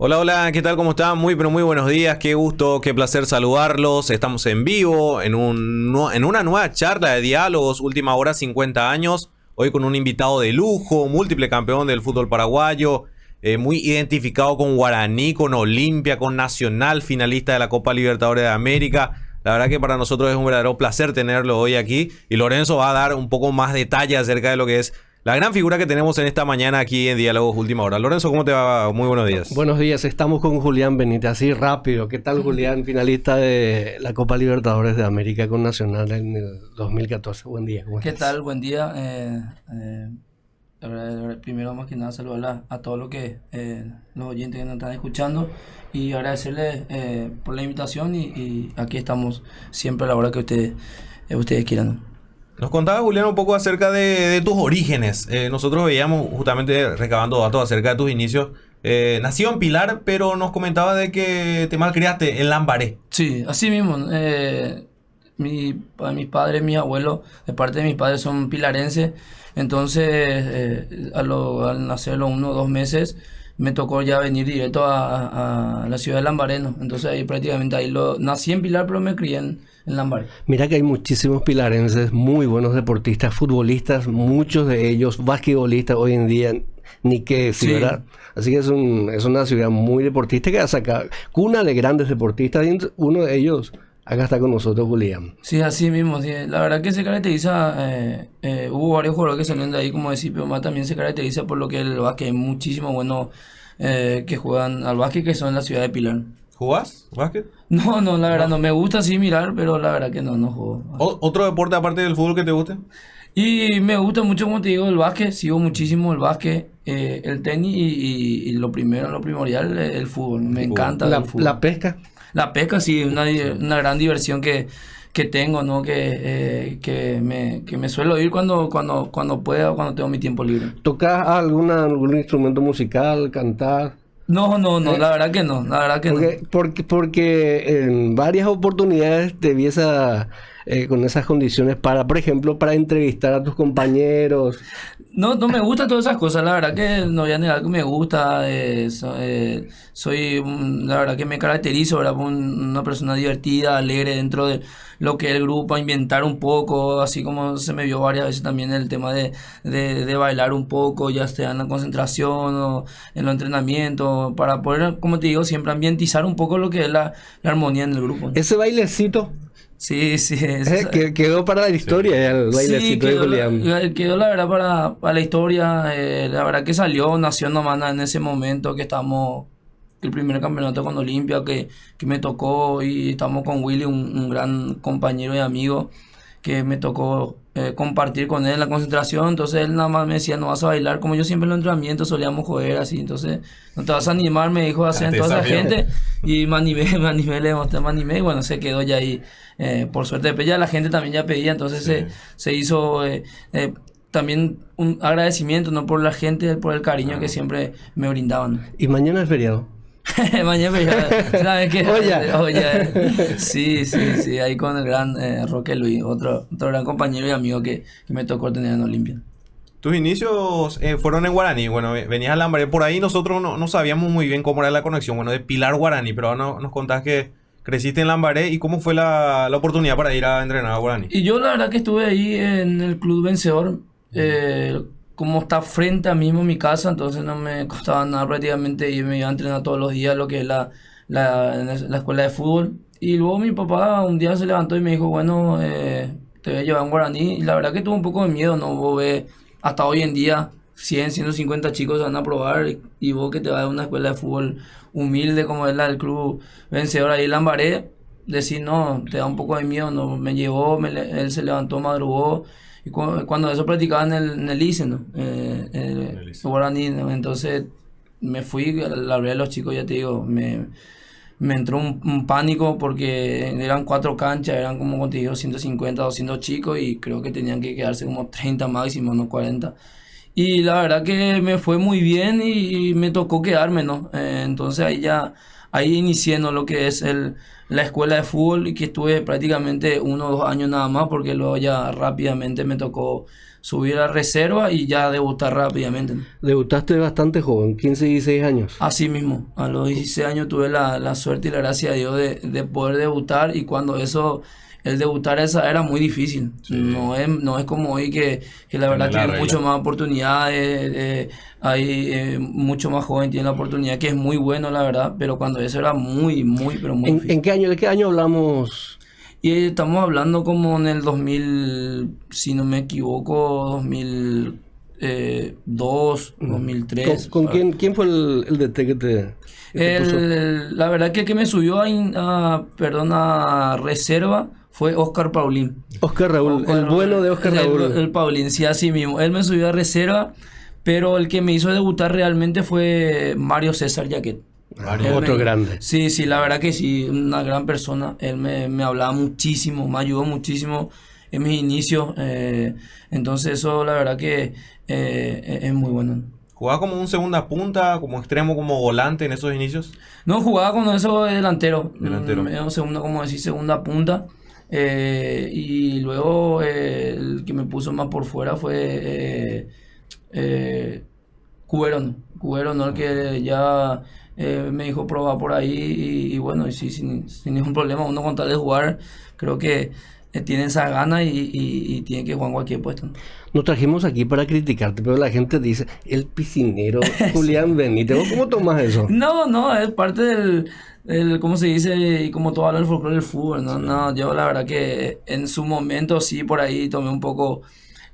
Hola, hola, ¿qué tal? ¿Cómo están? Muy, pero muy buenos días. Qué gusto, qué placer saludarlos. Estamos en vivo en, un, en una nueva charla de diálogos, última hora 50 años. Hoy con un invitado de lujo, múltiple campeón del fútbol paraguayo, eh, muy identificado con Guaraní, con Olimpia, con Nacional, finalista de la Copa Libertadores de América. La verdad que para nosotros es un verdadero placer tenerlo hoy aquí. Y Lorenzo va a dar un poco más detalle acerca de lo que es la gran figura que tenemos en esta mañana aquí en Diálogos Última Hora. Lorenzo, ¿cómo te va? Muy buenos días. Buenos días, estamos con Julián Benítez, así rápido. ¿Qué tal, Julián? Finalista de la Copa Libertadores de América con Nacional en el 2014. Buen día. ¿Qué tal? Buen día. Eh, eh, primero, más que nada, saludar a, todos los, que, eh, los oyentes que nos están escuchando y agradecerles por la invitación y, aquí estamos siempre a la hora que ustedes, ustedes quieran. Nos contaba Julián un poco acerca de, tus orígenes. Eh, nosotros veíamos justamente recabando datos acerca de tus inicios. Eh, en Pilar, pero nos comentaba de que te malcriaste en Lambaré. Sí, así mismo. Eh, mi, mis padres, mis abuelos, de parte de mis padres son pilarenses. Entonces, eh, al nacer los uno o dos meses, me tocó ya venir directo a, la ciudad de Lambareno. Entonces ahí prácticamente ahí lo nací en Pilar, pero me crié en, Lambaré. Mira que hay muchísimos pilarenses, muy buenos deportistas, futbolistas, muchos de ellos basquetbolistas hoy en día, ni qué decir, ¿verdad? Así que es, un, es una ciudad muy deportista que ha sacado cuna de grandes deportistas y uno de ellos acá está con nosotros Julián. Sí, así mismo. La verdad que se caracteriza, eh, eh, hubo varios jugadores que salieron de ahí, como decía, pero más también se caracteriza por lo que el básquet, hay muchísimos buenos eh, que juegan al básquet que son en la ciudad de Pilar. ¿Jugás básquet? No, no, la verdad no. Me gusta sí mirar, pero la verdad que no, no juego. ¿Otro deporte aparte del fútbol que te guste? Y me gusta mucho, como te digo, el básquet. Sigo muchísimo el básquet, el tenis y, lo primero, lo primordial, el fútbol. Me encanta la, el fútbol. ¿La pesca? La pesca sí, una, una gran diversión que, que tengo, ¿no? Que, eh, que, me, que me suelo ir cuando, cuando, cuando pueda, cuando tengo mi tiempo libre. ¿Tocas alguna, algún instrumento musical, cantar? No, no, no, ¿Eh? la verdad que no, la verdad que porque, no. Porque, porque en varias oportunidades te vies eh, con esas condiciones para, por ejemplo, para entrevistar a tus compañeros. No, no me gustan todas esas cosas, la verdad que no voy a negar que me gusta, eh, soy, la verdad que me caracterizo, ¿verdad? una persona divertida, alegre dentro de lo que es el grupo, a inventar un poco, así como se me vio varias veces también el tema de, de, bailar un poco, ya sea en la concentración o en los entrenamientos, para poder, como te digo, siempre ambientizar un poco lo que es la, armonía en el grupo. Ese bailecito Sí, sí. Eh, quedó para la historia el bailecito quedó, La, quedó la verdad para, para la historia. Eh, la verdad que salió, nació nomás en ese momento que estamos el primer campeonato con Olimpia que, que me tocó y estamos con Willy, un, gran compañero y amigo que me tocó eh, compartir con él en la concentración, entonces él nada más me decía, no vas a bailar, como yo siempre en los entrenamientos solíamos joder así, entonces no te vas a animar, me dijo así toda esa gente, y me animé, me animé, le mostré, me animé, y bueno, se quedó ya ahí, eh, por suerte, pero ya la gente también ya pedía, entonces se, se hizo... Eh, también un agradecimiento no por la gente, por el cariño que siempre me brindaban. ¿Y mañana es feriado? Mañana ¿sabes qué? Oye. Sí, sí, sí, ahí con el gran eh, Roque Luis, otro, otro gran compañero y amigo que, me tocó tener en Olimpia. Tus inicios eh, fueron en Guaraní, bueno, venías a Lambaré, por ahí nosotros no, sabíamos muy bien cómo era la conexión, bueno, de Pilar Guaraní, pero ahora nos contás que creciste en Lambaré y cómo fue la, oportunidad para ir a entrenar a Guaraní. Y yo la verdad que estuve ahí en el Club Vencedor, eh, como está frente a mismo mi casa, entonces no me costaba nada prácticamente y me iba a entrenar todos los días lo que es la, la, la escuela de fútbol. Y luego mi papá un día se levantó y me dijo, bueno, eh, te voy a llevar un guaraní. Y la verdad que tuve un poco de miedo, ¿no? Vos ves, hasta hoy en día 100, 150 chicos van a probar y, vos que te vas a una escuela de fútbol humilde como es la del club vencedor ahí en Lambaré, decir, no, te da un poco de miedo, no, me llevó, él se levantó, madrugó cuando eso practicaba en el, en el ICE, ¿no? Eh, el, guaraní, Entonces me fui, la verdad los chicos, ya te digo, me, me entró un, pánico porque eran cuatro canchas, eran como contigo 150, 200 chicos y creo que tenían que quedarse como 30 máximo, no 40. Y la verdad que me fue muy bien y, me tocó quedarme, ¿no? Eh, entonces ahí ya, ahí inicié lo que es el, la escuela de fútbol y que estuve prácticamente uno o dos años nada más porque luego ya rápidamente me tocó subir a reserva y ya debutar rápidamente. Debutaste bastante joven, 15, 16 años. Así mismo, a los 16 años tuve la, la suerte y la gracia de Dios de, de poder debutar y cuando eso el debutar esa era muy difícil. No, es, no es como hoy que, que la verdad tiene mucho más oportunidades, eh, hay eh, mucho más joven, tiene la oportunidad, que es muy bueno, la verdad, pero cuando eso era muy, muy, pero muy ¿En, difícil. ¿En qué año, de qué año hablamos? Y estamos hablando como en el 2000, si no me equivoco, 2002, 2003. ¿Con, con quién, quién fue el, el DT que te, que te puso? El- la verdad que el que me subió a, in- a- perdón, a reserva fue Oscar Paulín. Oscar Raúl, el bueno de Oscar El- Raúl. El, Paulín, sí, así mismo. Él me subió a reserva, pero el que me hizo debutar realmente fue Mario César. Mario. Él Otro me- grande. Sí, sí, la verdad que sí, una gran persona. Él me, me hablaba muchísimo, me ayudó muchísimo en mis inicios. eh, entonces eso la verdad que eh, es- es muy bueno. ¿Jugaba como un segunda punta, como extremo, como volante en esos inicios? No, jugaba con eso de delantero. Delantero. Mm, era segunda, como decir, segunda punta. Eh, y luego eh, el que me puso más por fuera fue eh. Cuberón, ¿no? El que ya eh, me dijo probar por ahí. Y, y bueno, y sí, sin, sin ningún problema. Uno con tal de jugar, creo que eh, tiene esa gana y, y- y tiene que jugar en cualquier puesto. ¿no? Nos trajimos aquí para criticarte, pero la gente dice, el piscinero Julián Benítez. ¿Vos ¿Cómo tomas eso? No, no, es parte del, del ¿cómo se dice? Y como todo habla el folclore del fútbol, ¿no? No, yo la verdad que en su momento sí por ahí tomé un poco...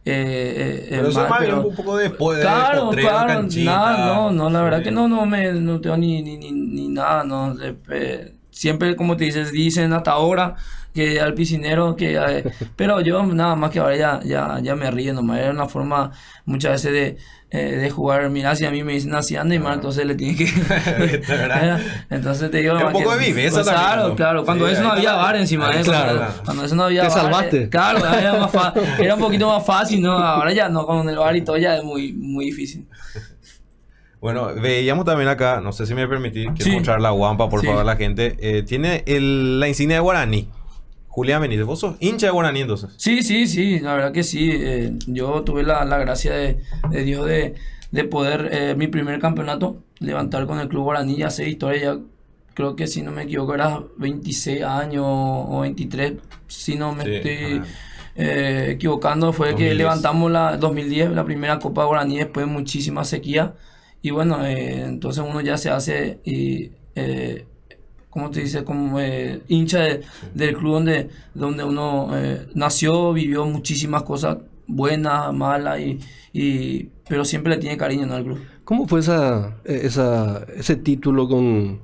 eh, eh, Pero eso mal, es más bien pero- un poco después de Claro, potrero, claro, canchita. nada, no, no, la verdad Sí. que no, no me, no tengo ni, ni, ni, ni nada, no, eh, eh, siempre como te dices, dicen hasta ahora que al piscinero, que, eh, pero yo nada más que ahora ya, ya, ya me río nomás, era una forma muchas veces de, eh, de jugar, mira, si a mí me dicen así anda y mal, entonces le tiene que, entonces te digo, Es un poco que- de viveza pues, también, claro, ¿no? claro, cuando Sí, eso no había la- bar encima, eh, está, cuando, claro. cuando eso no había Te bar, salvaste. eh, Claro, era, más fa- era un poquito más fácil, ¿no? Ahora ya no, con el bar y todo ya es muy, muy difícil. Bueno, veíamos también acá, no sé si me permitís, quiero Sí. mostrar la guampa, por Sí. favor, a la gente. Eh, tiene el- la insignia de Guaraní. Julián Benítez, vos sos hincha de Guaraní entonces. Sí, sí, sí, la verdad que sí. eh, yo tuve la, la gracia de, de Dios de, de poder, eh, mi primer campeonato, levantar con el Club Guaraní, ya sé historia, ya creo que si no me equivoco era 26 años o 23, si no me Sí, estoy eh, equivocando, fue 2010. que levantamos la 2010, la primera Copa Guaraní después de muchísima sequía. Y bueno, eh, entonces uno ya se hace y... Eh, ¿cómo te dice? Como eh, hincha de- del club donde, donde uno eh, nació, vivió muchísimas cosas buenas, malas, y, y, pero siempre le tiene cariño ¿no? al club. ¿Cómo fue esa, esa, ese título con,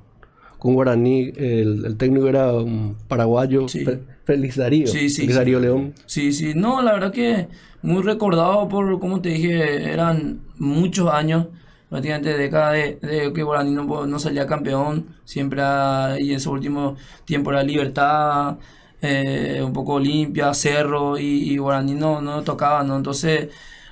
con Guaraní? El, el técnico era un paraguayo, Sí. Félix Darío. Sí, sí, Félix. Darío León. Sí, sí, no, la verdad que muy recordado por, como te dije, eran muchos años, prácticamente décadas de, de que Guaraní no, no salía campeón, siempre y en su último tiempo era Libertad, eh, un poco Olimpia, Cerro y, y Guaraní no, no tocaba, ¿no? Entonces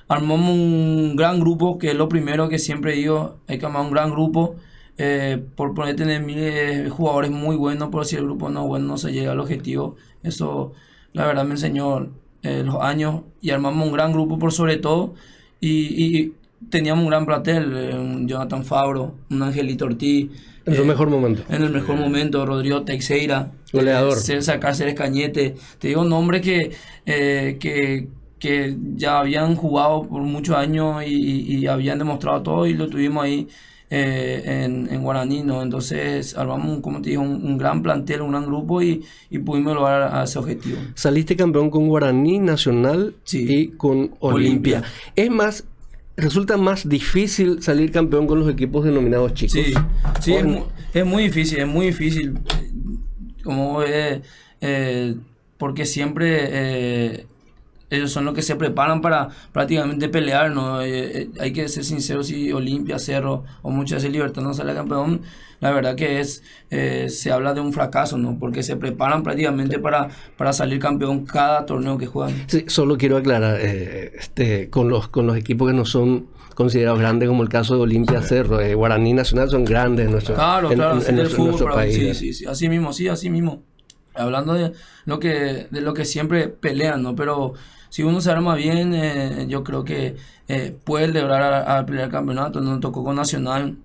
armamos un gran grupo, que es lo primero que siempre digo, hay que armar un gran grupo. eh, por poner tener miles jugadores muy buenos, pero si el grupo no bueno, no se llega al objetivo. Eso, la verdad, me enseñó eh, los años y armamos un gran grupo por sobre todo. Y, y teníamos un gran platel, eh, un Jonathan Fabro, un Angelito Ortiz. En su eh, mejor momento. en el mejor momento, Rodrigo Teixeira, Goleador. eh, César Cáceres Cañete, te digo nombres que, eh, que, que ya habían jugado por muchos años y, y- habían demostrado todo y lo tuvimos ahí eh, en, en Guaraní, ¿no? Entonces armamos, como te digo, un, un gran plantel, un gran grupo y, y pudimos lograr a ese objetivo. Saliste campeón con Guaraní Nacional Sí. y con Olimpia. Olimpia. Es más, resulta más difícil salir campeón con los equipos denominados chicos. Sí, sí, es, Con- mu- es muy difícil, es muy difícil. Como eh, eh, porque siempre eh, ellos son los que se preparan para prácticamente pelear, ¿no? Eh, eh, hay que ser sinceros, si Olimpia, Cerro o muchas veces Libertad no sale campeón, la verdad que es, eh, se habla de un fracaso, ¿no? Porque se preparan prácticamente para, para salir campeón cada torneo que juegan. Sí, solo quiero aclarar, eh, este, con los con los equipos que no son considerados grandes, como el caso de Olimpia Cerro, eh, Guaraní Nacional son grandes en nuestro, Claro, en- claro, en- del nuestro, fútbol, país. sí, sí, sí, así mismo, sí, así mismo. hablando de lo que, de lo que siempre pelean, ¿no? Pero si uno se arma bien, eh, yo creo que eh, puede lograr a, pelear el campeonato. Nos tocó con Nacional,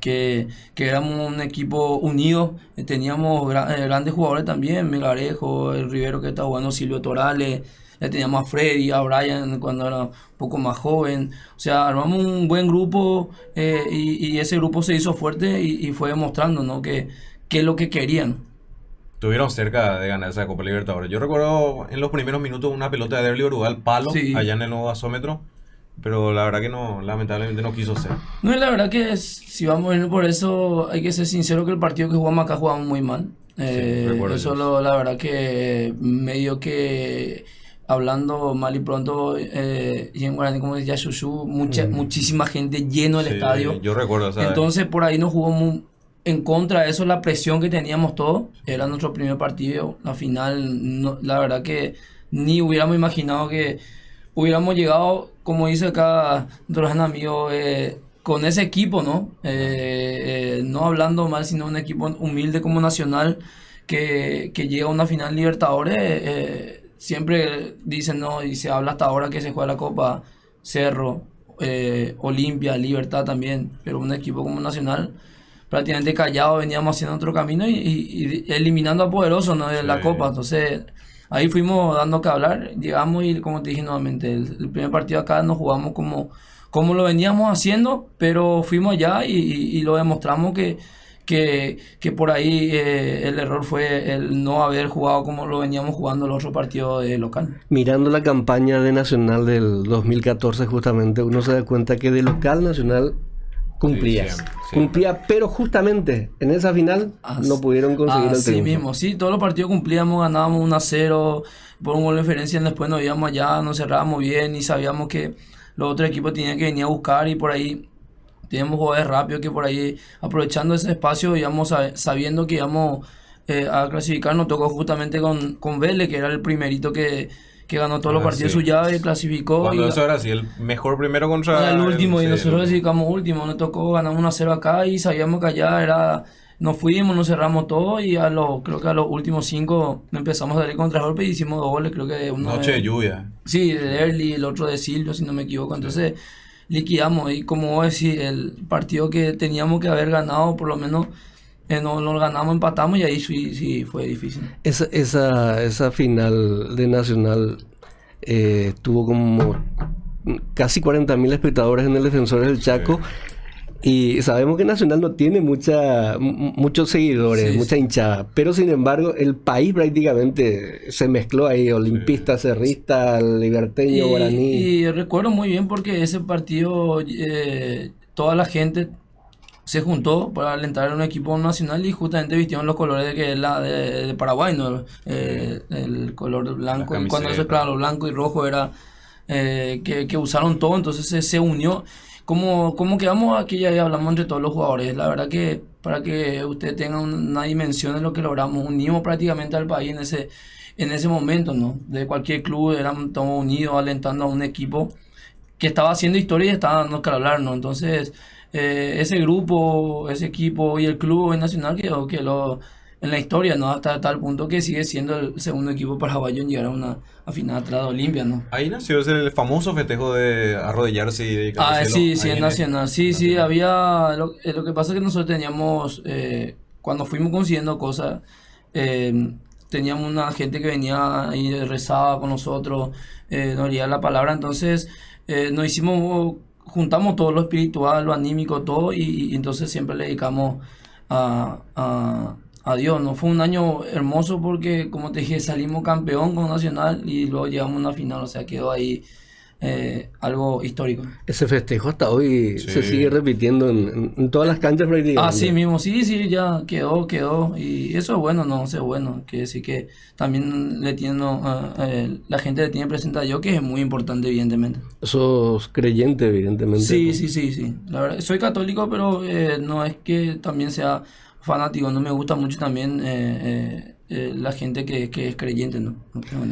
que, que éramos un equipo unido, eh, teníamos grandes jugadores también, Megarejo, el Rivero que está jugando, Silvio Torales, le teníamos a Freddy, a Brian cuando era un poco más joven. O sea, armamos un buen grupo y, ese grupo se hizo fuerte y, fue demostrando ¿no? que, que es lo que querían. Estuvieron cerca de ganar esa Copa Libertadores. Yo recuerdo en los primeros minutos una pelota de Derli Uruguay palo allá en el nuevo gasómetro. Pero la verdad que no, lamentablemente no quiso ser. No, la verdad que si vamos a ir por eso, hay que ser sincero que el partido que jugamos acá jugamos muy mal. Eh, eso lo, la verdad que medio que hablando mal y pronto eh, y en Guaraní como decía Shushu, mucha, mm. muchísima gente lleno el estadio. Yo recuerdo. Entonces por ahí no jugó muy, en contra de eso, la presión que teníamos todos, era nuestro primer partido, la final, la verdad que ni hubiéramos imaginado que hubiéramos llegado, como dice acá gran amigo, eh, con ese equipo, ¿no? Eh, eh, no hablando mal, sino un equipo humilde como Nacional que, que llega a una final Libertadores. siempre dicen, ¿no? Y se habla hasta ahora que se juega la Copa Cerro, Olimpia, Libertad también, pero un equipo como Nacional prácticamente callado, veníamos haciendo otro camino y, eliminando a Poderoso ¿no? de la Copa. Entonces, ahí fuimos dando que hablar, llegamos y como te dije nuevamente, el, primer partido acá nos jugamos como, como lo veníamos haciendo, pero fuimos allá y, lo demostramos que, que, que por ahí eh, el error fue el no haber jugado como lo veníamos jugando el otro partido de local. Mirando la campaña de Nacional del 2014 justamente, uno se da cuenta que de local Nacional cumplía. Cumplía, pero justamente en esa final no pudieron conseguir el triunfo. Sí mismo, sí, todos los partidos cumplíamos, ganábamos 1 a 0, por un gol de diferencia, después nos íbamos allá, nos cerrábamos bien y sabíamos que los otros equipos tenían que venir a buscar y por ahí teníamos jugadores rápidos que por ahí, aprovechando ese espacio, íbamos sabiendo que íbamos eh, a clasificar, nos tocó justamente con, con Vélez, que era el primerito que que ganó todos los ah, partidos su llave, clasificó. Cuando eso era así, el mejor primero contra el último, y nosotros clasificamos último, nos tocó ganar 1 a 0 acá y sabíamos que allá era nos fuimos, nos cerramos todo y a los, creo que a los últimos cinco empezamos a darle golpe y hicimos dos goles, creo que uno Noche de, lluvia. Sí, de Early, el otro de Silvio, si no me equivoco. Entonces liquidamos y como vos decís, el partido que teníamos que haber ganado, por lo menos eh, no, lo ganamos, empatamos y ahí sí, sí fue difícil. Esa, esa, esa final de Nacional eh, tuvo como casi 40.000 espectadores en el Defensor del Chaco. Y sabemos que Nacional no tiene mucha, muchos seguidores, mucha hinchada. Pero sin embargo, el país prácticamente se mezcló ahí: olimpista, cerrista, liberteño, guaraní. Y recuerdo muy bien porque ese partido, eh, toda la gente se juntó para alentar a un equipo nacional y justamente vistieron los colores de que es la de, Paraguay, ¿no? Eh, el color blanco. Y cuando eso, claro, blanco y rojo era eh, que, usaron todo, entonces se, se unió. Como, como quedamos aquí ya hablamos entre todos los jugadores, la verdad que para que usted tenga una dimensión de lo que logramos, unimos prácticamente al país en ese, en ese momento, ¿no? De cualquier club éramos todos unidos alentando a un equipo que estaba haciendo historia y estaba dando que hablar, ¿no? Entonces eh, ese grupo, ese equipo y el club nacional quedó que lo, en la historia, ¿no? Hasta tal punto que sigue siendo el segundo equipo paraguayo en llegar a una final atrás de Olimpia, ¿no? Ahí nació el famoso festejo de arrodillarse y de Ah, sí, sí, en Nacional. Sí, sí, había... Lo, eh, lo, que pasa es que nosotros teníamos... Eh, cuando fuimos consiguiendo cosas... teníamos una gente que venía y rezaba con nosotros, nos leía la palabra, entonces nos hicimos juntamos todo lo espiritual, lo anímico, todo, y, entonces siempre le dedicamos a, a, Dios. ¿no? Fue un año hermoso porque, como te dije, salimos campeón con Nacional y luego llegamos a una final, o sea, quedó ahí eh, algo histórico. Ese festejo hasta hoy se sigue repitiendo en, todas las canchas prácticamente. Así mismo, sí, sí, ya quedó, quedó. Y eso es bueno, no, eso es bueno. Que sí que también le tiene, eh, la gente le tiene presente a Dios, que es muy importante, evidentemente. Sos creyente, evidentemente. Sí, sí, sí, sí. La verdad, soy católico, pero eh, no es que también sea fanático. No me gusta mucho también la gente que, que, es creyente, ¿no? no tengo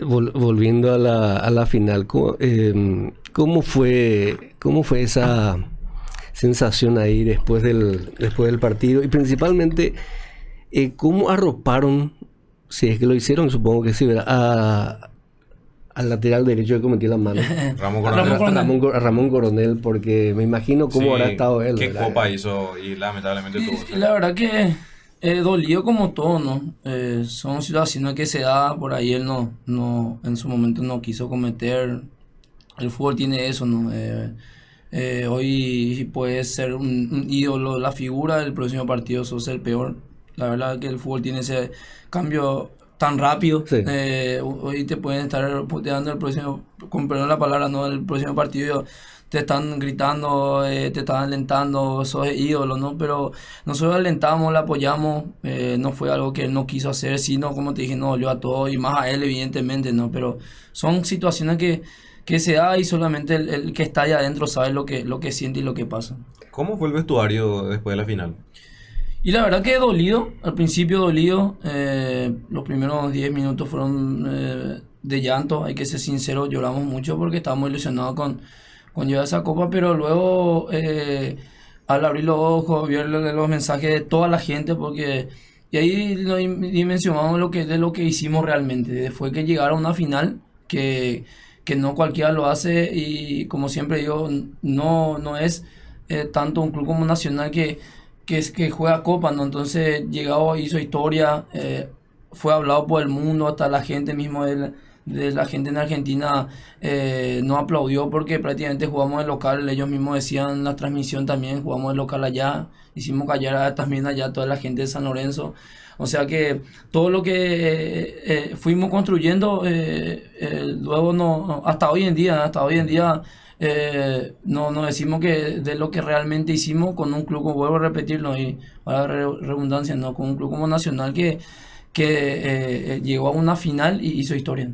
volviendo a la, a la final, em, ¿cómo, fue, ¿cómo fue esa sensación ahí después del, después del partido? Y principalmente, eh, ¿cómo arroparon si es que lo hicieron, supongo que sí, ¿verdad? A, al lateral derecho que cometí la mano. Ramón Ramón Coronel. Coronel. Ramón, Co- a Ramón Coronel, porque me imagino cómo Sí, habrá estado él. ¿Qué ¿verdad? copa hizo? Y lamentablemente tuvo. La verdad que eh, dolió como todo, ¿no? Eh, son situaciones que se da, por ahí él no, no, en su momento no quiso cometer. El fútbol tiene eso, ¿no? Eh, eh, hoy puedes ser un, un ídolo, la figura del próximo partido, sos el peor. La verdad que el fútbol tiene ese cambio tan rápido. Sí. Hoy te pueden estar puteando el próximo, con perdón la palabra, ¿no? El próximo partido te están gritando, eh, te están alentando, sos ídolo, ¿no? Pero nosotros alentamos, le apoyamos, eh, no fue algo que él no quiso hacer, sino como te dije, no dolió a todos y más a él, evidentemente, ¿no? Pero son situaciones que, que se da y solamente el, el que está allá adentro sabe lo que, lo que siente y lo que pasa. ¿Cómo fue el vestuario después de la final? Y la verdad que dolido, al principio dolido, eh, los primeros 10 minutos fueron de llanto, hay que ser sincero, lloramos mucho porque estábamos ilusionados con, con llevar esa copa, pero luego eh, al abrir los ojos, ver lo- los mensajes de toda la gente, porque y ahí dimensionamos lo que, de lo que hicimos realmente, fue que llegar a una final que, que no cualquiera lo hace y como siempre digo, no, no es eh, tanto un club como Nacional que, que, es, que juega Copa, ¿no? Entonces llegado, hizo historia, eh, fue hablado por el mundo, hasta la gente mismo de de la gente en Argentina eh, no aplaudió porque prácticamente jugamos de local, ellos mismos decían la transmisión también, jugamos de local allá, hicimos callar también allá toda la gente de San Lorenzo. O sea que todo lo que eh, eh, fuimos construyendo, eh, luego no, hasta hoy en día, hasta hoy en día no, no decimos que de lo que realmente hicimos con un club, como vuelvo a repetirlo, y para re- redundancia, no, con un club como Nacional que, que eh, llegó a una final y hizo historia.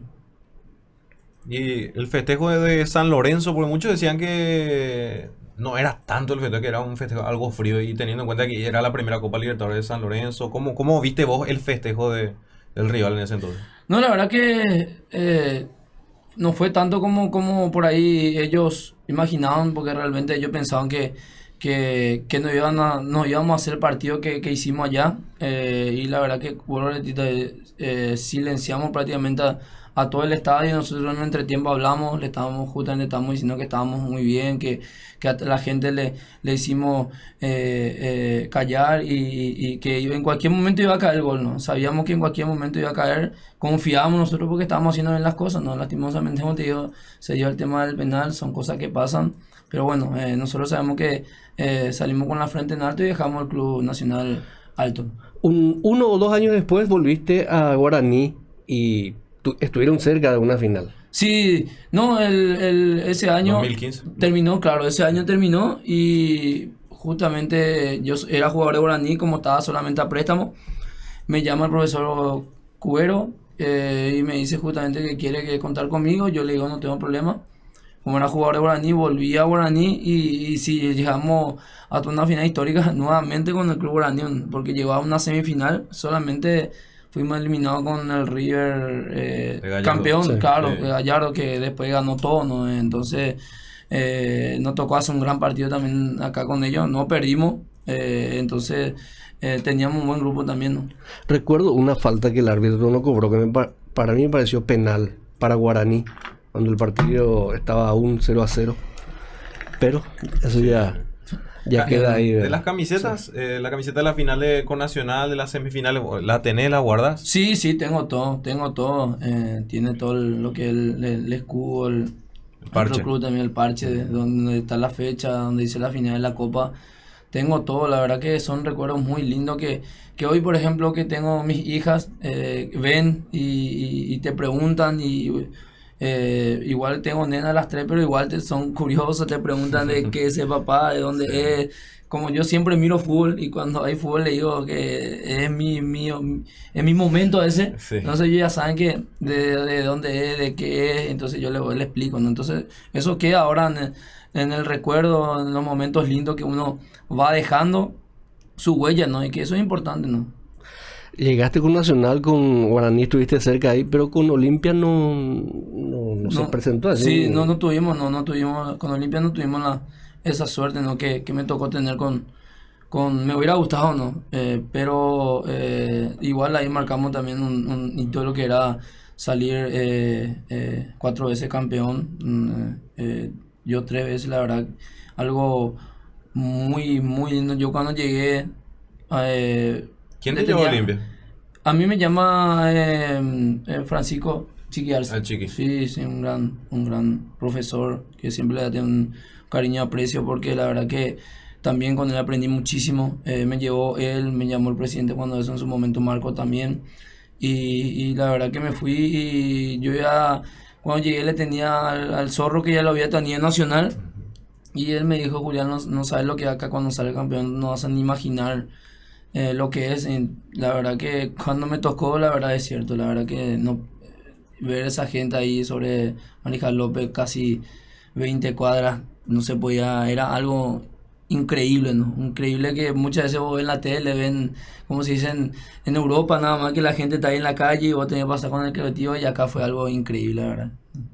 Y el festejo de- San Lorenzo, porque muchos decían que no era tanto el festejo, que era un festejo algo frío. Y teniendo en cuenta que era la primera Copa Libertadores de San Lorenzo, ¿cómo, cómo viste vos el festejo de, del rival en ese entonces? No, la verdad que eh, no fue tanto como, como por ahí ellos imaginaban, porque realmente ellos pensaban que, que, que no, iban a, íbamos a hacer el partido que, que hicimos allá. eh, y la verdad que, a repetir, eh, silenciamos prácticamente a, a todo el estadio. Nosotros en un entretiempo hablamos, le estábamos justamente estábamos diciendo que estábamos muy bien, que, que a la gente le, le hicimos eh, eh, callar y, y- que en cualquier momento iba a caer el gol, ¿no? Sabíamos que en cualquier momento iba a caer, confiábamos nosotros porque estábamos haciendo bien las cosas, ¿no? Lastimosamente, como te digo, se dio el tema del penal, son cosas que pasan, pero bueno, eh, nosotros sabemos que eh, salimos con la frente en alto y dejamos el Club Nacional alto. Un- uno o dos años después volviste a Guaraní y estuvieron cerca de una final. Sí, no, el, el- ese año 2015. terminó, claro, ese año terminó y justamente yo era jugador de Guaraní, como estaba solamente a préstamo, me llama el profesor Cubero eh, y me dice justamente que quiere que contar conmigo, yo le digo no tengo problema. Como era jugador de Guaraní, volví a Guaraní y, y si llegamos a una final histórica nuevamente con el Club Guaraní, porque llegó a una semifinal, solamente fuimos eliminados con el River eh, Gallardo. campeón, Sí, claro, Gallardo que después ganó todo, ¿no? Entonces eh, nos tocó hacer un gran partido también acá con ellos, no perdimos, eh, entonces eh, teníamos un buen grupo también, ¿no? Recuerdo una falta que el árbitro no cobró, que me pa- para mí me pareció penal para Guaraní, cuando el partido estaba aún 0 a 0. Pero eso ya, ya Ah, queda ahí. De las camisetas, eh, la camiseta de la final de, con Nacional, de las semifinales, ¿la tenés, la guardas? Sí, sí, tengo todo, tengo todo. eh, tiene todo el- lo que es el, el- el escudo, el, parche. club también, el parche, de donde está la fecha, donde dice la final de la Copa. Tengo todo, la verdad que son recuerdos muy lindos que, que hoy, por ejemplo, que tengo mis hijas, eh, ven y, y- y te preguntan y eh, igual tengo nena a las tres, pero igual te, son curiosos, te preguntan de qué es el papá, de dónde es. Como yo siempre miro fútbol y cuando hay fútbol le digo que es mi, mío, es mi momento ese. Sí. Entonces ellos ya saben que de, de dónde es, de qué es, entonces yo le, le explico, ¿no? Entonces eso queda ahora en el, en el recuerdo, en los momentos lindos que uno va dejando su huella, ¿no? Y que eso es importante, ¿no? Llegaste con Nacional, con Guaraní estuviste cerca ahí, pero con Olimpia no, no, no se presentó así. Sí, no, no tuvimos, no, no tuvimos, con Olimpia no tuvimos la, esa suerte, ¿no? Que, que me tocó tener con, con me hubiera gustado no eh, pero eh, igual ahí marcamos también un, un hito de lo que era salir eh, cuatro veces campeón mm, yo tres veces la verdad algo muy muy lindo yo cuando llegué eh, ¿Quién te llevó a Olimpia? a mí me llama eh, eh, Francisco Chiqui Arce. Ah, Chiqui. Sí, sí, un gran, un gran profesor que siempre le tengo un cariño y aprecio porque la verdad que también con él aprendí muchísimo. Eh, me llevó él, me llamó el presidente cuando eso en su momento Marco también. Y, y la verdad que me fui y yo ya, cuando llegué le tenía al, al zorro que ya lo había tenido en Nacional. Y él me dijo, Julián, no, no sabes lo que acá cuando sale campeón, no vas a ni imaginar eh, lo que es. La verdad que cuando me tocó, la verdad es cierto, la verdad que no ver esa gente ahí sobre Marijal López, casi 20 cuadras, no se podía, era algo increíble, ¿no? Increíble que muchas veces vos ves en la tele, ven, como se dicen, en Europa nada más que la gente está ahí en la calle y vos tenés que pasar con el colectivo y acá fue algo increíble, la verdad.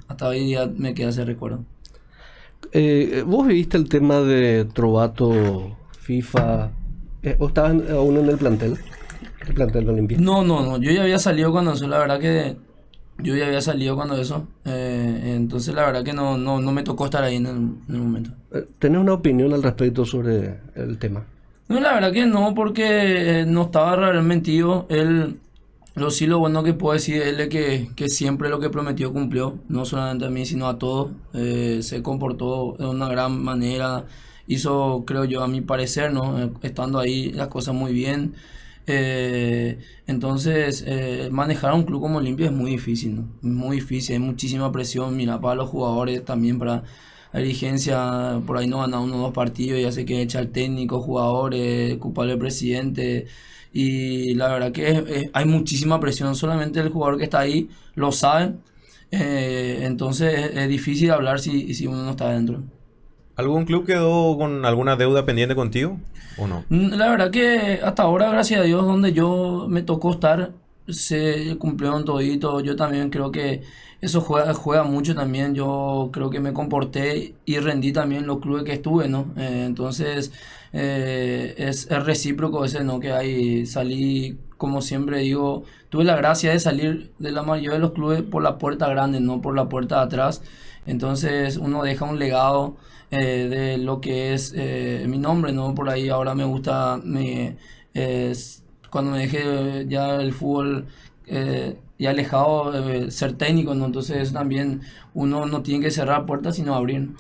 Hasta hoy día me queda ese recuerdo. Eh, ¿Vos viste el tema de Trovato, FIFA? Eh, ¿O estabas aún en el plantel? El plantel de Olimpia. No, no, no. Yo ya había salido cuando eso, la verdad que yo ya había salido cuando eso. eh, entonces la verdad que no, no, no me tocó estar ahí en el, en el momento. Eh, ¿Tenés una opinión al respecto sobre el tema? No, la verdad que no, porque eh, no estaba realmente metido. Él, lo sí lo bueno que puedo decir él es que, que siempre lo que prometió cumplió, no solamente a mí, sino a todos. Eh, se comportó de una gran manera, hizo, creo yo, a mi parecer, ¿no? Eh, estando ahí las cosas muy bien. Eh, entonces, eh, manejar a un club como Olimpia es muy difícil, ¿no? Muy difícil, hay muchísima presión, mira, para los jugadores también, para la dirigencia, por ahí no gana uno o dos partidos, ya sé que echa el técnico, jugadores, culpable presidente, y la verdad que hay muchísima presión, solamente el jugador que está ahí lo sabe, entonces es, es difícil hablar si, si uno no está dentro. ¿Algún club quedó con alguna deuda pendiente contigo? ¿O no? Mm, La verdad que hasta ahora, gracias a Dios, donde yo me tocó estar, se cumplieron todito. Yo también creo que eso juega, juega mucho también. Yo creo que me comporté y rendí también los clubes que estuve, ¿no? Eh, entonces, eh, es, es recíproco ese, ¿no? Que ahí salí, como siempre digo, tuve la gracia de salir de la mayoría de los clubes por la puerta grande, no por la puerta de atrás. Entonces, uno deja un legado eh, de lo que es eh, mi nombre, ¿no? Por ahí ahora me gusta, me, es- cuando me dejé ya el fútbol eh, y alejado, eh, ser técnico, ¿no? Entonces también uno no tiene que cerrar puertas, sino abrir.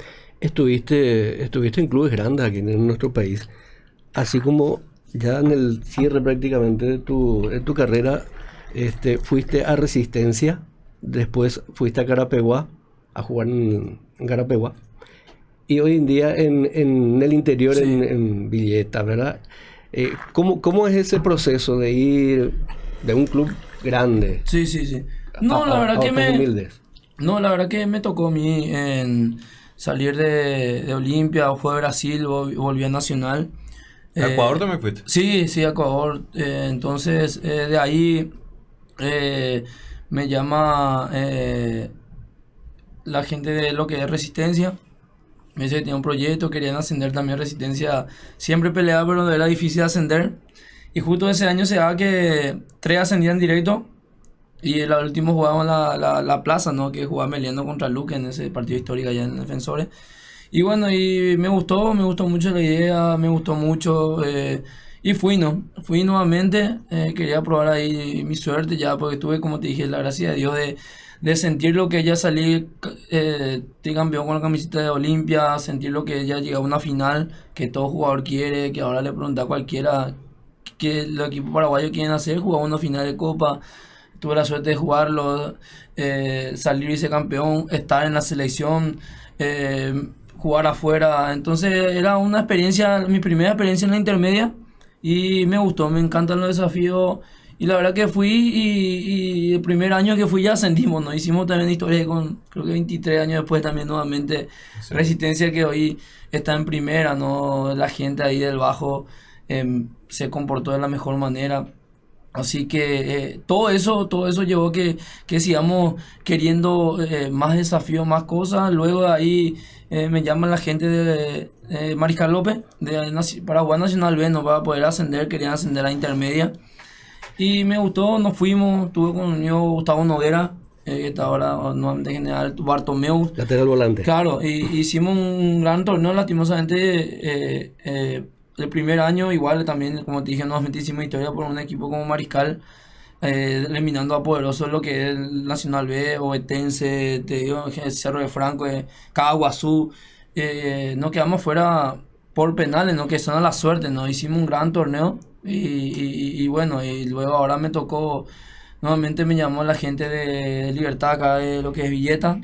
Estuviste, estuviste en clubes grandes aquí en nuestro país, así como ya en el cierre prácticamente de tu, de tu carrera, este, fuiste a Resistencia, después fuiste a Carapeguá, a jugar en, Carapeguá, y hoy en día en, en el interior, Sí. en, en Villeta, ¿verdad? Eh, ¿cómo, ¿Cómo es ese proceso de ir de un club grande Sí, sí, sí. No, a- la verdad a que me... humildes? No, la verdad que me tocó a mí en salir de, de Olimpia, fue a Brasil, vol- volví a Nacional. ¿A Eh, Ecuador también fuiste? Sí, sí, a Ecuador. Eh, entonces, eh, de ahí eh, me llama eh, la gente de lo que es Resistencia. Me dice que tenía un proyecto, querían ascender también Resistencia. Siempre peleaba, pero era difícil ascender. Y justo ese año se daba que tres ascendían directo. Y el último jugaban la, la, la plaza, ¿no? Que jugaba Meliendo contra Luque en ese partido histórico allá en Defensores. Y bueno, y me gustó, me gustó mucho la idea, me gustó mucho. eh, y fui, ¿no? Fui nuevamente, eh, quería probar ahí mi suerte ya, porque tuve, como te dije, la gracia de Dios de, de sentir lo que ya salí eh, tricampeón con la camiseta de Olimpia, sentir lo que ya llegó a una final, que todo jugador quiere, que ahora le pregunta a cualquiera que los equipos paraguayos quieren hacer, jugar una final de Copa. Tuve la suerte de jugarlo, eh, salir vicecampeón, estar en la selección, eh, jugar afuera. Entonces era una experiencia, mi primera experiencia en la intermedia y me gustó, me encantan los desafíos. Y la verdad que fui y, y el primer año que fui ya ascendimos, ¿no? Hicimos también historia con, creo que 23 años después también nuevamente Sí. Resistencia que hoy está en primera, ¿no? La gente ahí del bajo em, se comportó de la mejor manera. Así que eh, todo eso, todo eso llevó que, que sigamos queriendo eh, más desafíos, más cosas. Luego de ahí eh, me llama la gente de, Mariscal López, de Paraguay Nacional B, no para poder ascender, querían ascender a intermedia. Y me gustó, nos fuimos, estuve conmigo Gustavo Noguera, eh, que está ahora nuevamente general, Bartomeu. Lateral volante. Claro, y hicimos un gran torneo, lastimosamente, eh, eh, el primer año igual también, como te dije, nuevamente hicimos historia por un equipo como Mariscal, eh, eliminando a poderosos lo que es el Nacional B, Ovetense, te digo, el Cerro de Franco, eh, Caguazú, eh, nos quedamos fuera por penales, ¿no? que son a la suerte, ¿no? hicimos un gran torneo y, y- y bueno, y luego ahora me tocó, nuevamente me llamó la gente de Libertad acá, de lo que es Villeta,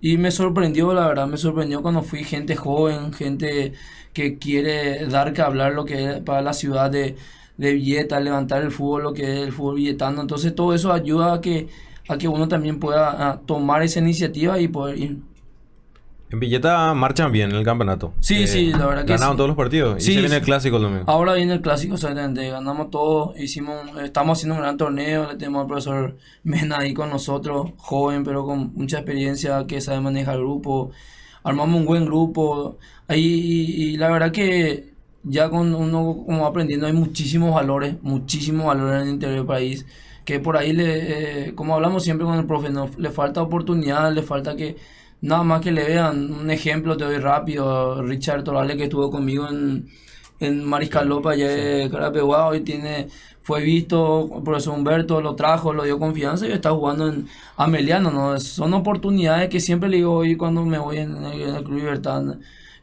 y me sorprendió, la verdad, me sorprendió cuando fui gente joven, gente que quiere dar que hablar lo que es para la ciudad de, de Villeta, levantar el fútbol, lo que es el fútbol villetano. Entonces todo eso ayuda a que, a que uno también pueda ah, tomar esa iniciativa y poder ir. En Villeta marchan bien en el campeonato. Eh, Sí, sí, la verdad que Ganaron sí. todos los partidos. y Sí, se viene sí. el clásico el domingo. Ahora viene el clásico, exactamente, ganamos todo, hicimos, estamos haciendo un gran torneo, le tenemos al profesor Mena ahí con nosotros, joven pero con mucha experiencia, que sabe manejar el grupo, armamos un buen grupo, ahí, y, y la verdad que ya con uno como aprendiendo hay muchísimos valores, muchísimos valores en el interior del país, que por ahí, le, eh, como hablamos siempre con el profe, no, le falta oportunidad, le falta que nada más que le vean, un ejemplo te doy rápido, Richard Torales que estuvo conmigo en en Mariscal López allá de Carapeguá hoy tiene fue visto el profesor Humberto lo trajo lo dio confianza y está jugando en Ameliano no son oportunidades que siempre le digo hoy cuando me voy en, el en el Club Libertad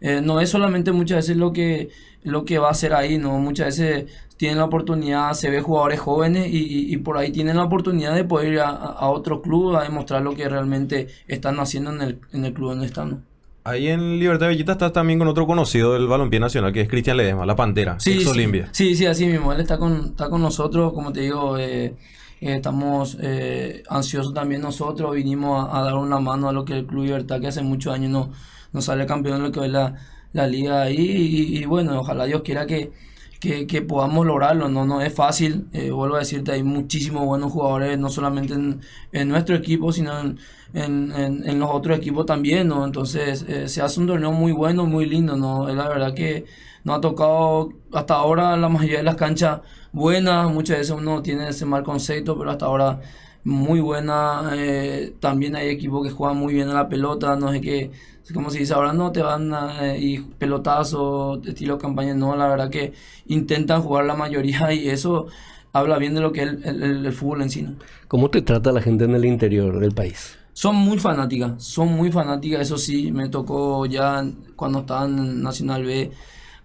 Eh, no es solamente muchas veces lo que lo que va a hacer ahí no muchas veces tienen la oportunidad se ve jugadores jóvenes y, y- y por ahí tienen la oportunidad de poder ir a, a otro club a demostrar lo que realmente están haciendo en el, en el club donde están ¿no? Ahí en Libertad de Villeta estás también con otro conocido del balompié nacional, que es Cristian Ledesma, la Pantera, Sí, ex sí, Olimpia. sí, sí, así mismo. Él está con, está con nosotros, como te digo, eh, eh, estamos eh, ansiosos también nosotros. Vinimos a, a dar una mano a lo que el Club Libertad, que hace muchos años no, no sale campeón en lo que es la, la liga ahí. Y, y bueno, ojalá Dios quiera que, que, que podamos lograrlo. No, no es fácil. eh, vuelvo a decirte, hay muchísimos buenos jugadores, no solamente en, en nuestro equipo, sino en, en, los otros equipos también, ¿no? Entonces, eh, se hace un torneo muy bueno, muy lindo, ¿no? Es la verdad que nos ha tocado hasta ahora la mayoría de las canchas buenas, muchas veces uno tiene ese mal concepto, pero hasta ahora muy buena. eh, también hay equipos que juegan muy bien a la pelota, no sé qué, como se dice ahora, no te van a y pelotazos, estilo campaña, no, la verdad que intentan jugar la mayoría y eso habla bien de lo que es el, el- fútbol en sí. ¿no? ¿Cómo te trata la gente en el interior del país? Son muy fanáticas, son muy fanáticas, eso sí, me tocó ya cuando estaban en Nacional B,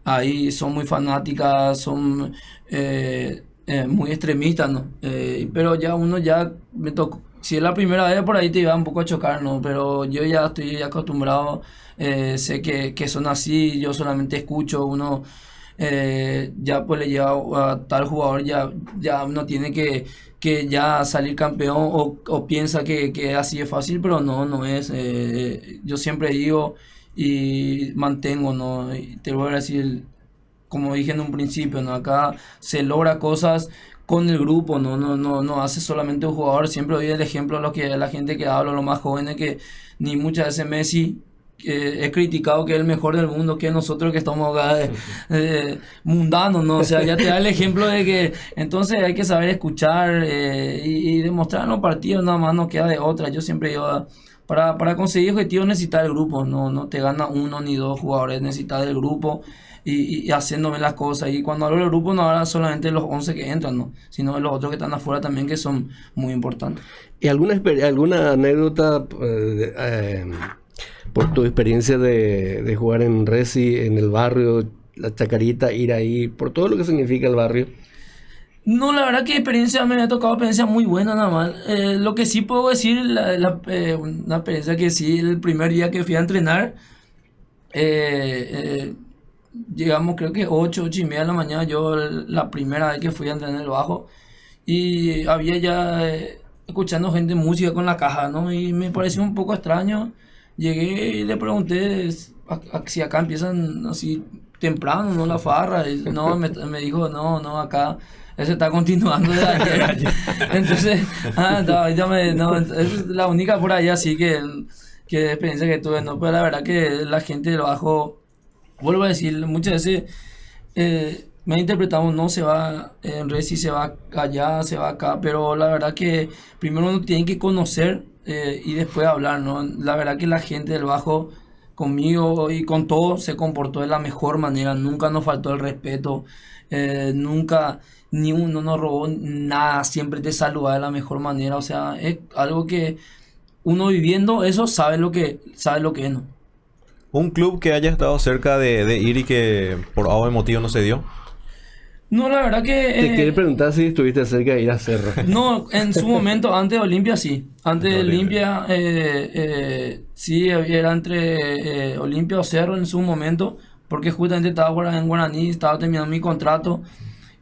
ahí son muy fanáticas, son eh, eh, muy extremistas, ¿no? Eh, pero ya uno ya me tocó, si es la primera vez por ahí te iba un poco a chocar, ¿no? Pero yo ya estoy acostumbrado, eh, sé que, que son así, yo solamente escucho, uno eh, ya pues le lleva a tal jugador, ya, ya uno tiene que, que ya salir campeón o, o piensa que, que así es fácil, pero no, no es. eh, yo siempre digo y mantengo, ¿no? Y te voy a decir, como dije en un principio, ¿no? Acá se logra cosas con el grupo, no, no, no, no hace solamente un jugador. Siempre doy el ejemplo a lo que la gente que habla, los más jóvenes, que ni muchas veces Messi eh, he criticado que es el mejor del mundo, que nosotros que estamos acá eh, eh, mundanos, ¿no? O sea, ya te da el ejemplo de que entonces hay que saber escuchar eh, y, y demostrar en los partidos, nada más no queda de otra. Yo siempre digo, ah, para, para conseguir objetivos necesitas el grupo, no, no te gana uno ni dos jugadores, necesitas el grupo y, bien las cosas. Y cuando hablo del grupo no habla solamente de los 11 que entran, ¿no? sino de los otros que están afuera también que son muy importantes. ¿Y alguna, alguna anécdota eh, eh, por tu experiencia de, de jugar en Resi, en el barrio, la Chacarita, ir ahí, por todo lo que significa el barrio? No, la verdad que experiencia me ha tocado experiencia muy buena nada más. Eh, lo que sí puedo decir, la, la, eh, una experiencia que sí, el primer día que fui a entrenar, eh, llegamos creo que 8, 8 y media de la mañana, yo la primera vez que fui a entrenar el bajo, y había ya eh, escuchando gente música con la caja, ¿no? Y me pareció un poco extraño. Llegué y le pregunté a- a- si acá empiezan así temprano, ¿no? La farra. Y no, me, me dijo, no, no, acá eso está continuando de ayer. Entonces, ah, no, ya me, no, es la única por ahí así que, que experiencia que tuve, ¿no? Pero la verdad que la gente del bajo vuelvo a decir, muchas veces eh, me han interpretado, no se va en Resi, se va allá, se va acá, pero la verdad que primero uno tiene que conocer eh, y después hablar, ¿no? La verdad que la gente del Bajo conmigo y con todo se comportó de la mejor manera, nunca nos faltó el respeto, eh, nunca ni uno nos robó nada, siempre te saludaba de la mejor manera, o sea, es algo que uno viviendo eso sabe lo que, sabe lo que es, ¿no? ¿Un club que haya estado cerca de, de ir y que por algún motivo no se dio? No, la verdad que... Te eh, quiere preguntar si estuviste cerca de ir a Cerro. No, en su momento, antes de Olimpia sí. Antes de Olimpia, eh, eh, sí, era entre eh, Olimpia o Cerro en su momento, porque justamente estaba en Guaraní, estaba terminando mi contrato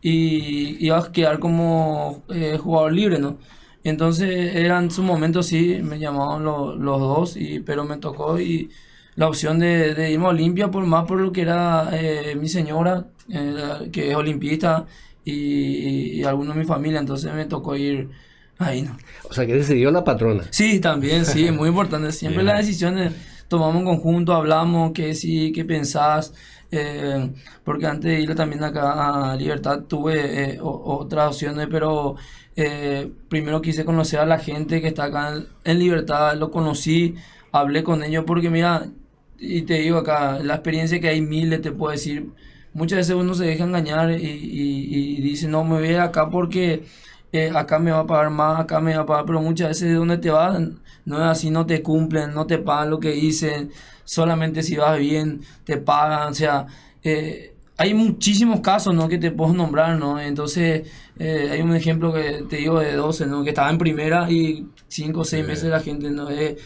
y iba a quedar como eh, jugador libre, ¿no? Entonces, era en su momento sí, me llamaban lo- los dos, y, pero me tocó y la opción de, de irme a Olimpia, por más por lo que era eh, mi señora, eh, que es olimpista, y, y, y algunos de mi familia, entonces me tocó ir ahí, ¿no? O sea, que decidió la patrona. Sí, también, sí, es muy importante. Siempre las decisiones tomamos en conjunto, hablamos, qué sí, qué pensás. eh, porque antes de ir también acá a Libertad tuve eh, otras opciones, pero eh, primero quise conocer a la gente que está acá en, en Libertad, lo conocí, hablé con ellos, porque mira, y te digo acá, la experiencia que hay miles, te puedo decir, muchas veces uno se deja engañar y, y- y dice, no, me voy acá porque eh, acá me va a pagar más, acá me va a pagar, pero muchas veces de donde te vas, no es así, no te cumplen, no te pagan lo que dicen, solamente si vas bien, te pagan, o sea, eh, hay muchísimos casos, ¿no? Que te puedo nombrar, ¿no? Entonces, eh, hay un ejemplo que te digo de 12, ¿no? Que estaba en primera y 5 o 6 Sí. meses la gente, ¿no? Eh,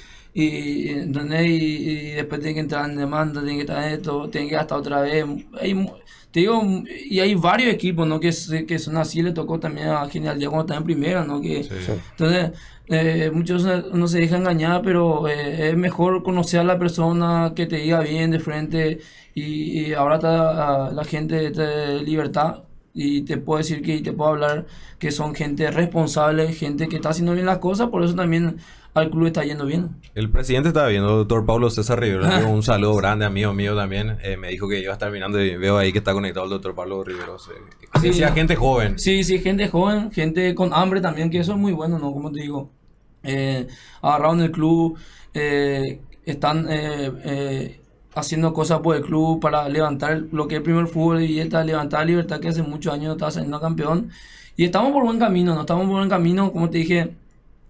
y, ¿entendés? Y, y después tiene que entrar en demanda, tiene que estar en esto, tiene que gastar otra vez. Hay, mu- te digo, y hay varios equipos, ¿no? Que, que son así, le tocó también a Genial Día cuando estaba en primera, ¿no? Que, Sí. entonces, eh, muchos no se dejan engañar, pero eh, es mejor conocer a la persona que te diga bien de frente. Y, y ahora está la gente de libertad. Y te puedo decir que y te puedo hablar que son gente responsable, gente que está haciendo bien las cosas, por eso también al club está yendo bien. El presidente estaba viendo, doctor Pablo César Rivero. un saludo grande, amigo mío también. Eh, me dijo que iba a estar mirando y veo ahí que está conectado el doctor Pablo Rivero. Sí. Sí. Gente joven. Sí, sí, gente joven, gente con hambre también, que eso es muy bueno, ¿no? Como te digo, eh, agarraron el club, eh, están eh, eh, haciendo cosas por el club para levantar lo que es el primer fútbol y esta levantar la libertad que hace muchos años no estaba saliendo campeón. Y estamos por buen camino, no estamos por buen camino, como te dije,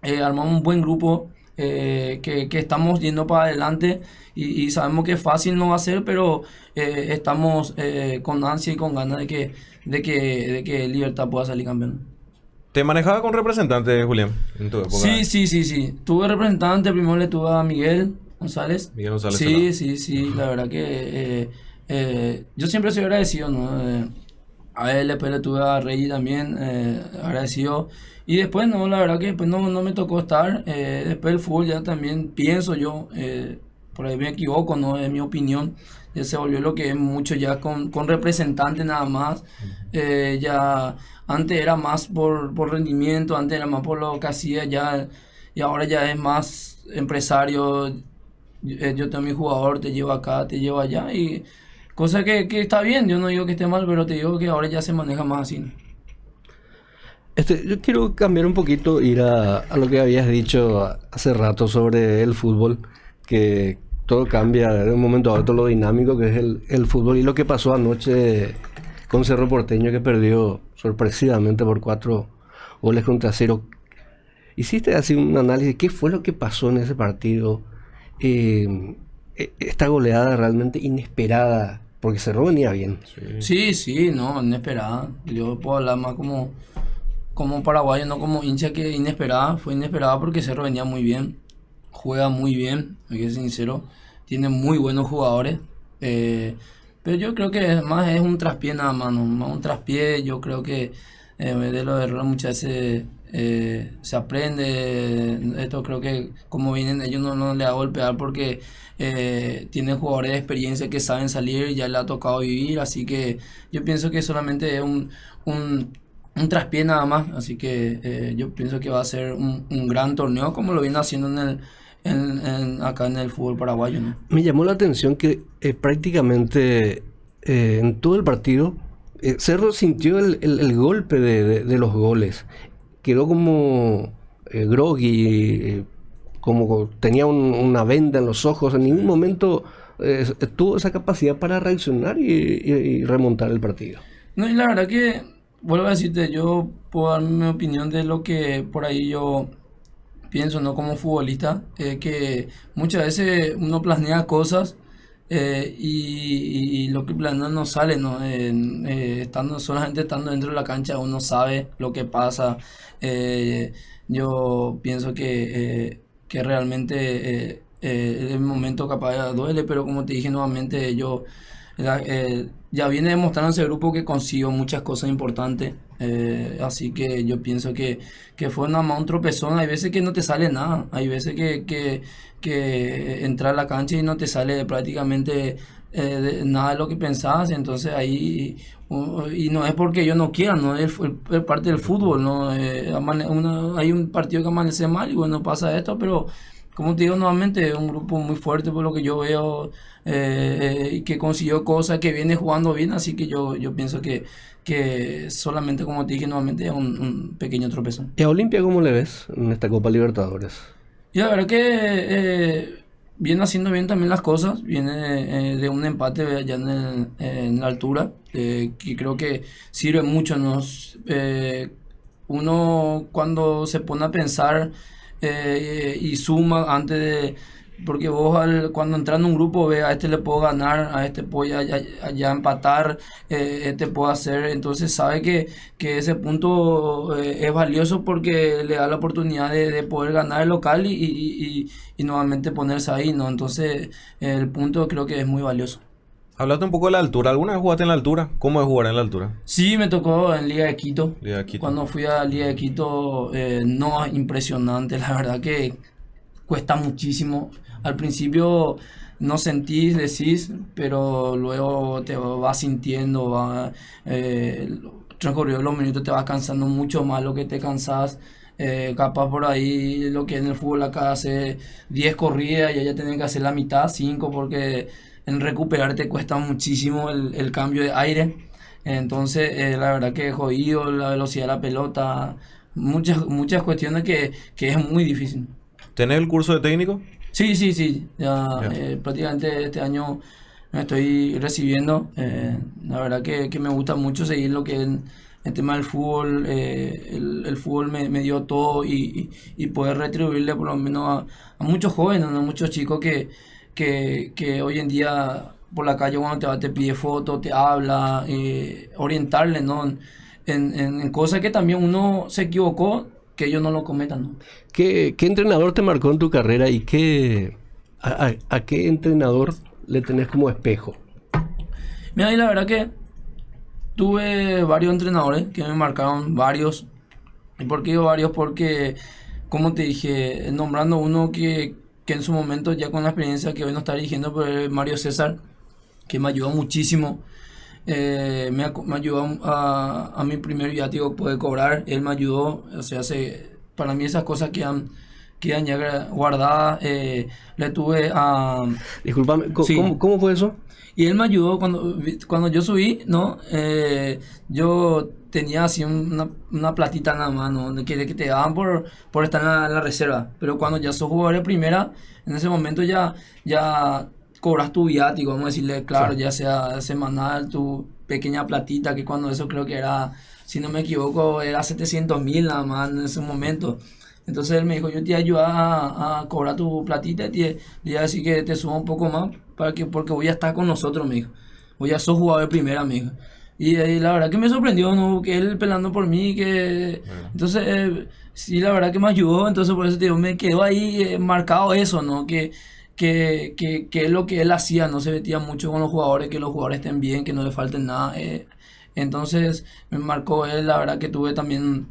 eh, armamos un buen grupo eh, que, que estamos yendo para adelante y, y sabemos que fácil no va a ser, pero eh, estamos eh, con ansia y con ganas de que, de que, de que Libertad pueda salir campeón. ¿Te manejaba con representantes, Julián? En tu época. Sí, sí, sí, sí. Tuve representante, primero le tuve a Miguel González. Miguel González Sí, sí, sí, la verdad que eh, yo siempre soy agradecido, ¿no? A él después le tuve a Rey también, agradecido. Y después, no, la verdad que después no, no me tocó estar. Eh, después el fútbol ya también pienso yo, eh, por ahí me equivoco, ¿no? Es mi opinión. Ya se volvió lo que es mucho ya con, con representantes nada más. Eh, ya antes era más por, por rendimiento, antes era más por lo que hacía ya. Y ahora ya es más empresario. Yo tengo mi jugador, te llevo acá, te llevo allá. Y cosa que, que está bien, yo no digo que esté mal, pero te digo que ahora ya se maneja más así. Este, yo quiero cambiar un poquito, ir a, lo que habías dicho hace rato sobre el fútbol, que todo cambia de un momento a otro, lo dinámico que es el, fútbol y lo que pasó anoche con Cerro Porteño que perdió sorpresivamente por cuatro goles contra cero. Hiciste así un análisis, ¿qué fue lo que pasó en ese partido? Eh, e- esta goleada realmente inesperada, porque Cerro venía bien. Sí, sí, no, inesperada. Yo puedo hablar más como, como paraguayo, no como hincha que inesperada. Fue inesperada porque Cerro venía muy bien, juega muy bien, hay que ser sincero. Tiene muy buenos jugadores. eh, pero yo creo que más es un traspié nada más, ¿no? Más un traspié. Yo creo que eh, de los errores muchas veces eh, se aprende. Esto creo que como vienen ellos no, no le va a golpear porque eh, tienen jugadores de experiencia que saben salir, ya le ha tocado vivir, así que yo pienso que solamente es un, un, un traspié nada más, así que eh, yo pienso que va a ser un, un gran torneo como lo viene haciendo en el, en, en- acá en el fútbol paraguayo. ¿no? Me llamó la atención que eh, prácticamente eh, en todo el partido Cerro sintió el, el- el golpe de, de- de los goles. Quedó como groggy, como tenía un- una venda en los ojos. En ningún momento tuvo esa capacidad para reaccionar y, y- y remontar el partido. No, y la verdad que, vuelvo a decirte, yo puedo dar mi opinión de lo que por ahí yo pienso, ¿no? Como futbolista, eh, que muchas veces uno planea cosas eh, y, lo que planea no sale, ¿no? Eh, estando, solamente estando dentro de la cancha uno sabe lo que pasa. Eh, yo pienso que, eh, que realmente el momento capaz duele, pero como te dije nuevamente, yo ya viene demostrando ese grupo que consiguió muchas cosas importantes. eh, así que yo pienso que, que fue nada más un tropezón. Hay veces que no te sale nada. Hay veces que, que, que entras a la cancha y no te sale prácticamente eh, nada de lo que pensabas. Entonces ahí, y no es porque yo no quiera, no es, el- es parte del fútbol. ¿no? Eh, uno- hay un partido que amanece mal y bueno, pasa esto, pero como te digo nuevamente, es un grupo muy fuerte por lo que yo veo eh, eh, que consiguió cosas, que viene jugando bien, así que yo, yo pienso que, que solamente, como te dije nuevamente, es un, un pequeño tropezón. ¿Y a Olimpia cómo le ves en esta Copa Libertadores? Y la verdad que eh, viene haciendo bien también las cosas, viene eh, de un empate allá en, el- en la altura, eh, que creo que sirve mucho. Nos, eh, uno cuando se pone a pensar eh, y suma antes de... Porque vos al- cuando entras en un grupo ve a este le puedo ganar, a este puedo ya, empatar, eh, este puedo hacer, entonces sabe que, que ese punto eh, es valioso porque le da la oportunidad de, de poder ganar el local y, y, y- y nuevamente ponerse ahí, ¿no? Entonces el punto creo que es muy valioso. Hablaste un poco de la altura. ¿Alguna vez jugaste en la altura? ¿Cómo es jugar en la altura? Sí, me tocó en Liga de Quito. Liga de Quito. Cuando fui a Liga de Quito, eh, no, es impresionante, la verdad que cuesta muchísimo. Al principio no sentís, decís, pero luego te vas sintiendo, va, eh, transcurridos los minutos te vas cansando mucho más lo que te cansás. Eh, capaz por ahí lo que en el fútbol acá hace 10 corridas y allá tienen que hacer la mitad, 5, porque en recuperar te cuesta muchísimo el, el cambio de aire. Entonces, eh, la verdad que jodido la velocidad de la pelota, muchas, muchas cuestiones que, que es muy difícil. ¿Tenés el curso de técnico? Sí, sí, sí, ya eh, prácticamente este año me estoy recibiendo. eh, la verdad que, que me gusta mucho seguir lo que es el, tema del fútbol. eh, el, el fútbol me, me dio todo y, y- y poder retribuirle por lo menos a, a muchos jóvenes, ¿no? muchos chicos que, que, que hoy en día por la calle cuando te va te pide fotos, te habla, eh, orientarle ¿no? en, en- en cosas que también uno se equivocó, que ellos no lo cometan. ¿no? ¿Qué, qué entrenador te marcó en tu carrera y qué, a, a- a qué entrenador le tenés como espejo? Mira, y la verdad que tuve varios entrenadores que me marcaron varios. ¿Y por qué digo varios? Porque, como te dije, nombrando uno que, que en su momento, ya con la experiencia que hoy no está dirigiendo, es Mario César, que me ayudó muchísimo. Eh, me, me ayudó a, a mi primer viático poder cobrar. Él me ayudó, o sea, se, para mí esas cosas quedan, quedan ya guardadas. Eh, le tuve a... Disculpame, ¿cómo, Sí. cómo- fue eso? Y él me ayudó cuando, cuando yo subí, ¿no? Eh, yo tenía así una, una platita nada más, ¿no? Que, que te daban por, por estar en la, en la reserva. Pero cuando ya sos jugador de primera, en ese momento ya, ya cobras tu viático, vamos a decirle, claro, ya sea semanal, tu pequeña platita, que cuando eso creo que era, si no me equivoco, era 700 mil nada más en ese momento. Entonces él me dijo, yo te ayudo a, a cobrar tu platita y te, voy a decir que te suba un poco más para que, porque voy a estar con nosotros, me dijo. Voy a ser jugador primera, me dijo. Y, eh, la verdad que me sorprendió, ¿no? Que él pelando por mí, que... Entonces, eh, sí, la verdad que me ayudó, entonces por eso te digo, me quedó ahí eh, marcado eso, ¿no? Que, que, que, que es lo que él hacía, no se metía mucho con los jugadores, que los jugadores estén bien, que no le falten nada. eh. Entonces, me marcó él, la verdad que tuve también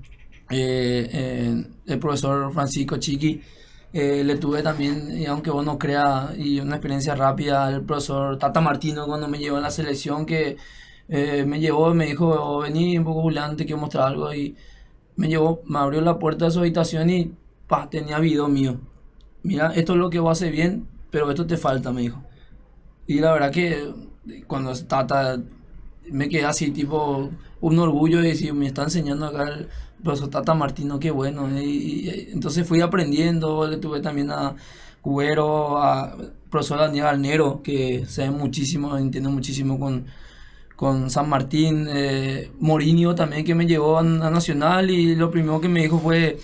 el profesor Francisco Chiqui, eh, le tuve también, y aunque vos no creas, y una experiencia rápida, el profesor Tata Martino cuando me llevó a la selección, que eh, me llevó me dijo, vení un poco Julián, te quiero mostrar algo, y me llevó, me abrió la puerta de su habitación y pa, tenía video mío. mira, esto es lo que vos haces bien, pero esto te falta, me dijo. Y la verdad que cuando Tata, me quedé así, tipo, un orgullo de decir, me está enseñando acá el profesor Tata Martino, qué bueno. Y, y- entonces fui aprendiendo, le tuve también a Cubero, a profesor Daniel Alnero, que sabe muchísimo, entiende muchísimo con, con San Martín, eh, también que me llevó a, Nacional y lo primero que me dijo fue,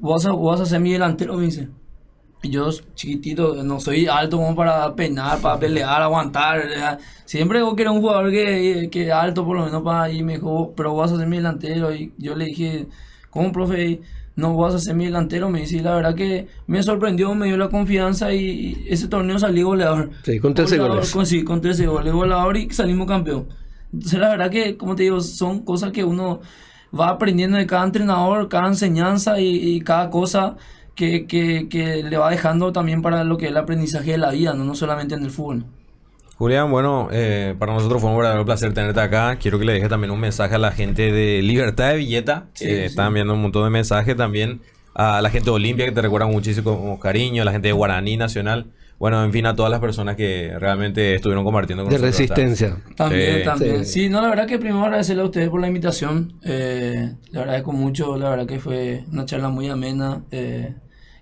vas a, vos vas a ser mi delantero, me dice. Yo chiquitito, no soy alto como para peinar, para pelear, aguantar. ¿verdad? Siempre vos querés un jugador que, que alto por lo menos para y me dijo, pero vas a ser mi delantero. Y yo le dije, ¿cómo, profe? No vas a ser mi delantero, me dice, y la verdad que me sorprendió, me dio la confianza y, y ese torneo salí goleador. Sí, con 13 Goleador, goles. Con, sí, con 13 goles, goleador y salimos campeón. Entonces la verdad que, como te digo, son cosas que uno va aprendiendo de cada entrenador, cada enseñanza y, y cada cosa que, que, que le va dejando también para lo que es el aprendizaje de la vida, no, no solamente en el fútbol. Julián, bueno, eh, para nosotros fue un verdadero placer tenerte acá. Quiero que le dejes también un mensaje a la gente de Libertad de Villeta, que Sí, sí. están viendo un montón de mensajes también. A la gente de Olimpia, que te recuerda muchísimo con cariño. A la gente de Guaraní Nacional. Bueno, en fin, a todas las personas que realmente estuvieron compartiendo con De nosotros. resistencia. También, Sí. también. Sí. Sí. no, la verdad que primero agradecerle a ustedes por la invitación. Eh, le agradezco mucho, la verdad que fue una charla muy amena. eh,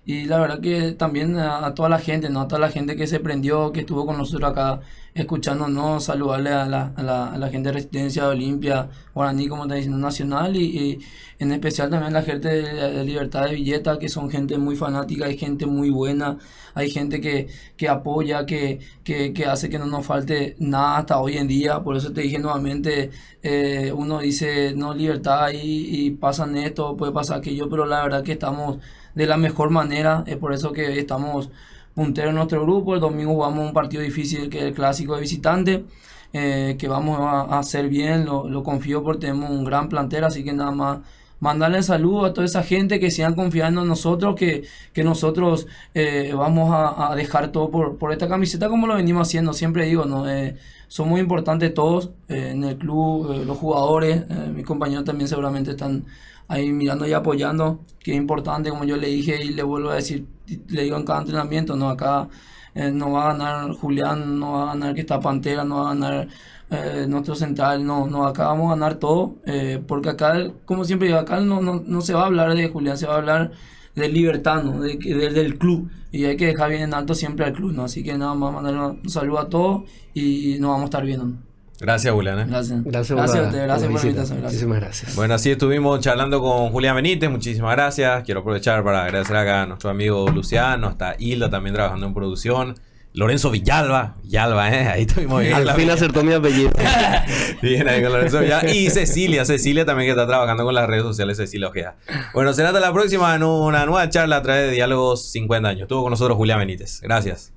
y la verdad que también a, toda la gente, ¿no? A toda la gente que se prendió, que estuvo con nosotros acá escuchándonos, saludarle a la, a la, gente de Resistencia, de Olimpia, Guaraní, como está diciendo, Nacional, y, y en especial también la gente de, Libertad de Villeta, que son gente muy fanática, hay gente muy buena, hay gente que, que apoya, que, que, que hace que no nos falte nada hasta hoy en día. Por eso te dije nuevamente, eh, uno dice, no, libertad y, y pasan esto, puede pasar aquello, pero la verdad que estamos de la mejor manera. Es por eso que estamos punteros en nuestro grupo. El domingo jugamos un partido difícil que es el clásico de visitante. eh, que vamos a, hacer bien, lo, confío porque tenemos un gran plantel, así que nada más mandarle saludos a toda esa gente que sigan confiando en nosotros, que, que nosotros eh, vamos a, dejar todo por, por esta camiseta como lo venimos haciendo, siempre digo, ¿no? Eh, son muy importantes todos en el club, los jugadores, mis compañeros también seguramente están ahí mirando y apoyando, que es importante, como yo le dije y le vuelvo a decir, le digo en cada entrenamiento, ¿no? Acá eh, no va a ganar Julián, no va a ganar que está Pantera, no va a ganar eh, nuestro central, no, no, acá vamos a ganar todo, eh, porque acá, como siempre digo, acá no, no, no se va a hablar de Julián, se va a hablar del libertad, ¿no? de, de- del club, y hay que dejar bien en alto siempre al club, ¿no? Así que nada más mandar un saludo a todos y nos vamos a estar viendo. Gracias, Julián. ¿eh? Gracias. Gracias, gracias gracias por la invitación. Gracias. Muchísimas gracias. Bueno, así estuvimos charlando con Julián Benítez. Muchísimas gracias. Quiero aprovechar para agradecer acá a nuestro amigo Luciano, hasta Hilda también trabajando en producción. Lorenzo Villalba, Villalba, ¿eh? Ahí estuvimos bien. Al fin acertó mi apellido. Bien ahí con Lorenzo Villalba. Y Cecilia, Cecilia también que está trabajando con las redes sociales, Cecilia Ojeda. Bueno, será hasta la próxima en una nueva charla a través de Diálogos 50 años. Estuvo con nosotros Julián Benítez. Gracias.